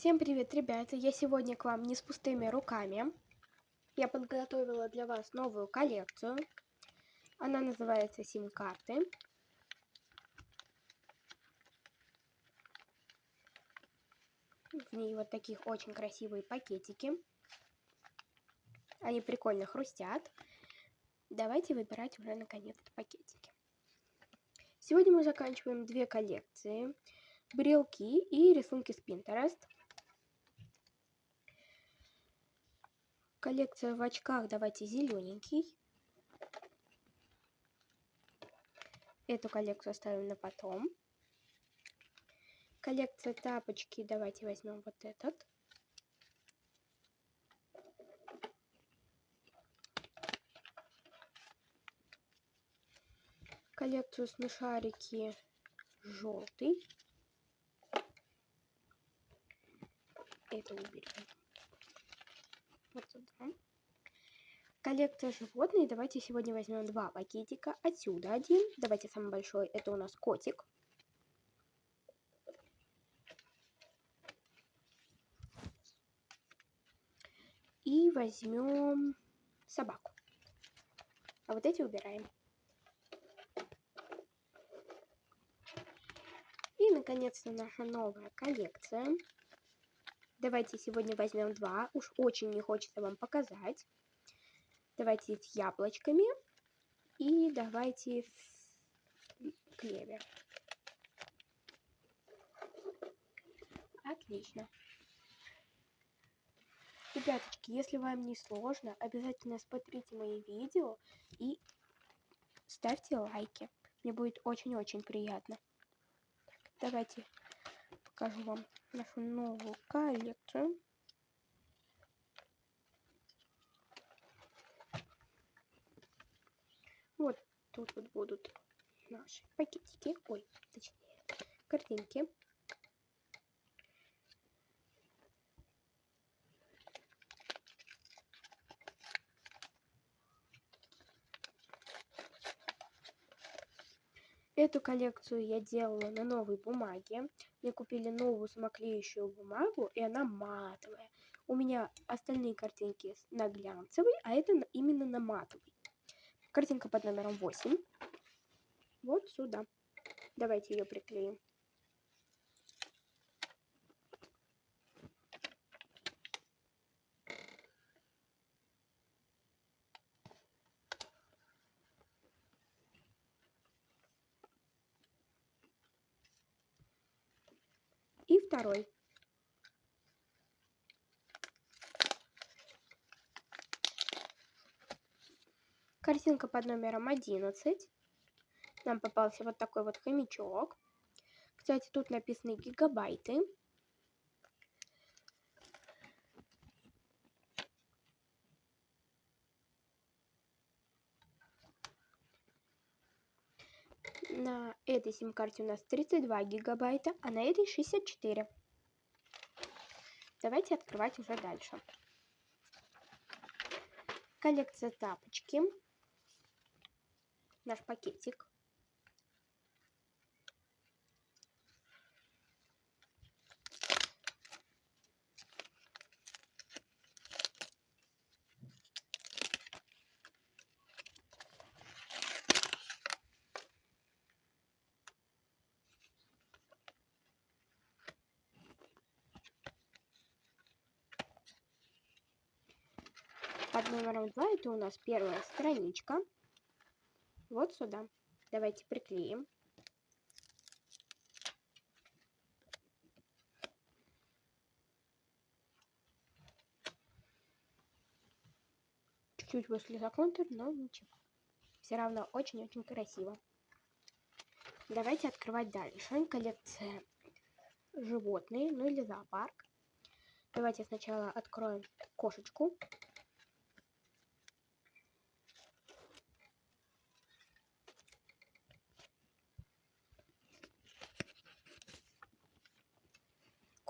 Всем привет, ребята! Я сегодня к вам не с пустыми руками. Я подготовила для вас новую коллекцию. Она называется сим-карты. В ней вот таких очень красивые пакетики. Они прикольно хрустят. Давайте выбирать уже наконец-то пакетики. Сегодня мы заканчиваем две коллекции. Брелки и рисунки с Pinterest. Коллекция в очках давайте зелененький. Эту коллекцию оставим на потом. Коллекция тапочки давайте возьмем вот этот. Коллекцию смешарики желтый. Это уберем вот сюда. Коллекция животных. Давайте сегодня возьмем два пакетика. Отсюда один. Давайте самый большой. Это у нас котик. И возьмем собаку. А вот эти убираем. И, наконец-то, наша новая коллекция. Давайте сегодня возьмем два. Уж очень не хочется вам показать. Давайте с яблочками. И давайте с клевер. Отлично. Ребяточки, если вам не сложно, обязательно смотрите мои видео и ставьте лайки. Мне будет очень-очень приятно. давайте покажу вам нашу новую коллекцию. Вот тут вот будут наши пакетики, ой, точнее, картинки. Эту коллекцию я делала на новой бумаге. Мне купили новую самоклеющую бумагу, и она матовая. У меня остальные картинки на глянцевой, а это именно на матовой. Картинка под номером 8. Вот сюда. Давайте ее приклеим. И второй. Картинка под номером 11. Нам попался вот такой вот хомячок. Кстати, тут написаны гигабайты. На этой сим-карте у нас 32 гигабайта, а на этой 64. Давайте открывать уже дальше. Коллекция тапочки. Наш пакетик. Под номером 2 это у нас первая страничка. Вот сюда. Давайте приклеим. Чуть-чуть вышли за контур, но ничего. Все равно очень-очень красиво. Давайте открывать дальше. Коллекция животные, ну или зоопарк. Давайте сначала откроем кошечку.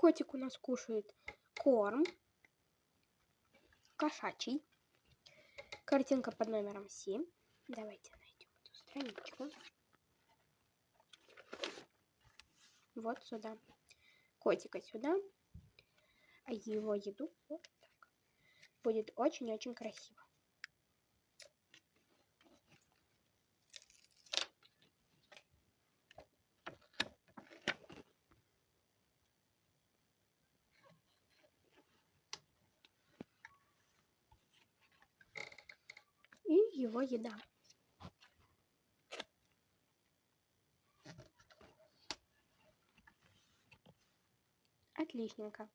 Котик у нас кушает корм. Кошачий. Картинка под номером 7. Давайте найдем эту страничку. Вот сюда. Котика сюда. его еду вот так. Будет очень-очень красиво. И его еда. Отличненько.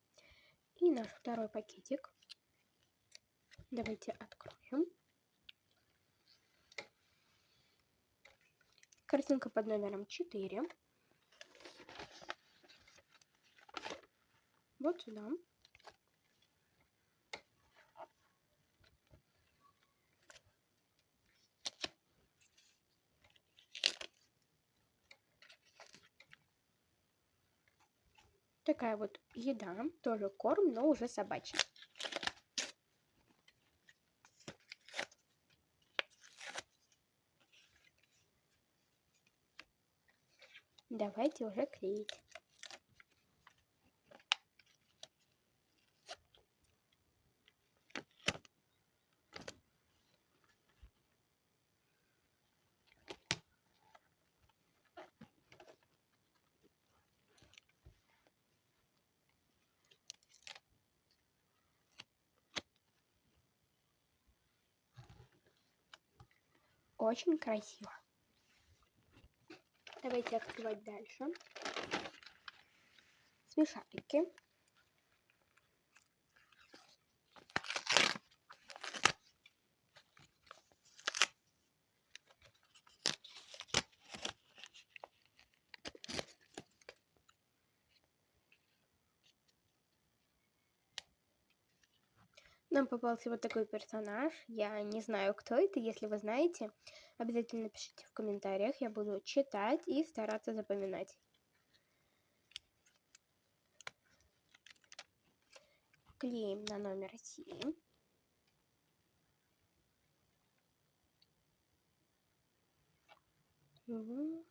И наш второй пакетик. Давайте откроем. Картинка под номером 4. Вот сюда. Такая вот еда, тоже корм, но уже собачий. Давайте уже клеить. Очень красиво. Давайте открывать дальше. Смешарики. Попался вот такой персонаж. Я не знаю, кто это. Если вы знаете, обязательно пишите в комментариях. Я буду читать и стараться запоминать. Клеим на номер 7. Вот.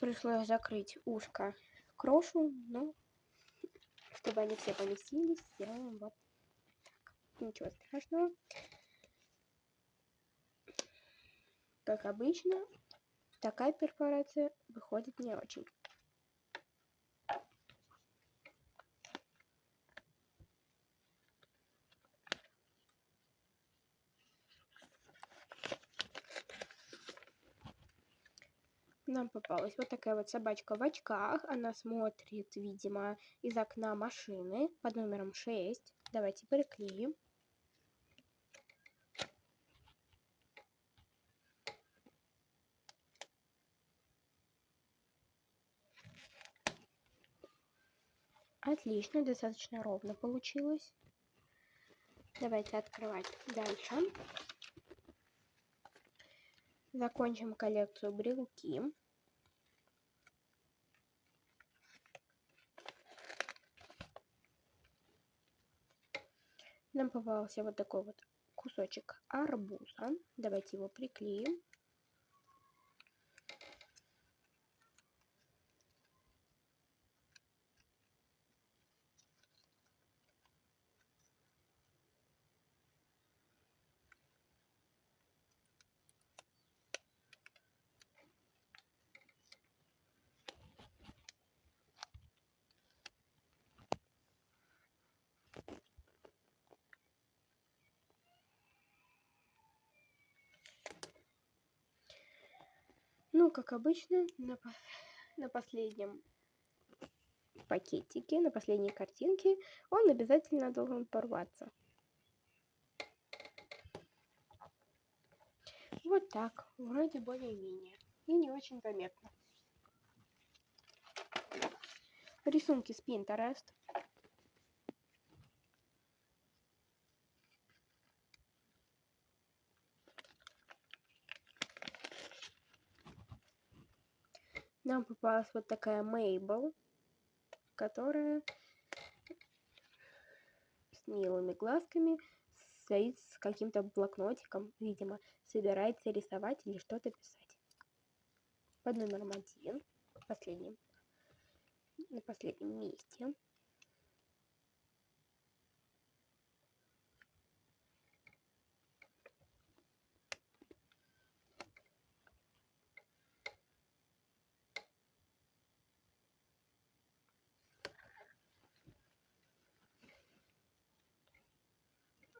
Пришлось закрыть ушко крошу, но чтобы они все поместились, сделаем вот так. Ничего страшного. Как обычно, такая перфорация выходит не очень. Нам попалась вот такая вот собачка в очках. Она смотрит, видимо, из окна машины под номером 6. Давайте приклеим. Отлично, достаточно ровно получилось. Давайте открывать дальше. Закончим коллекцию брелки. Нам попался вот такой вот кусочек арбуза. Давайте его приклеим. Ну, как обычно, на, на последнем пакетике, на последней картинке он обязательно должен порваться. Вот так, вроде более-менее. И не очень заметно. Рисунки с Pinterest. Нам попалась вот такая Мейбл, которая с милыми глазками стоит с каким-то блокнотиком, видимо, собирается рисовать или что-то писать. Под номером один, последним на последнем месте.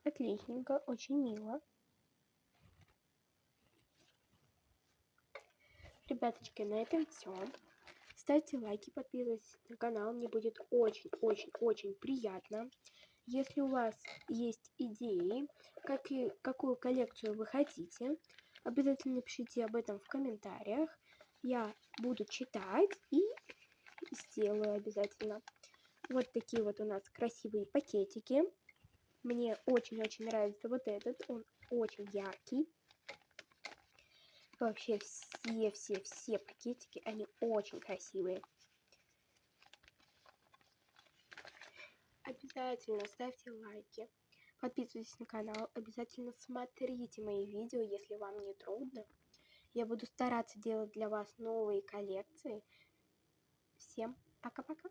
Отличненько, очень мило. Ребяточки, на этом все. Ставьте лайки, подписывайтесь на канал, мне будет очень-очень-очень приятно. Если у вас есть идеи, как и, какую коллекцию вы хотите, обязательно пишите об этом в комментариях. Я буду читать и сделаю обязательно. Вот такие вот у нас красивые пакетики. Мне очень-очень нравится вот этот, он очень яркий. Вообще все-все-все пакетики, они очень красивые. Обязательно ставьте лайки, подписывайтесь на канал, обязательно смотрите мои видео, если вам не трудно. Я буду стараться делать для вас новые коллекции. Всем пока-пока!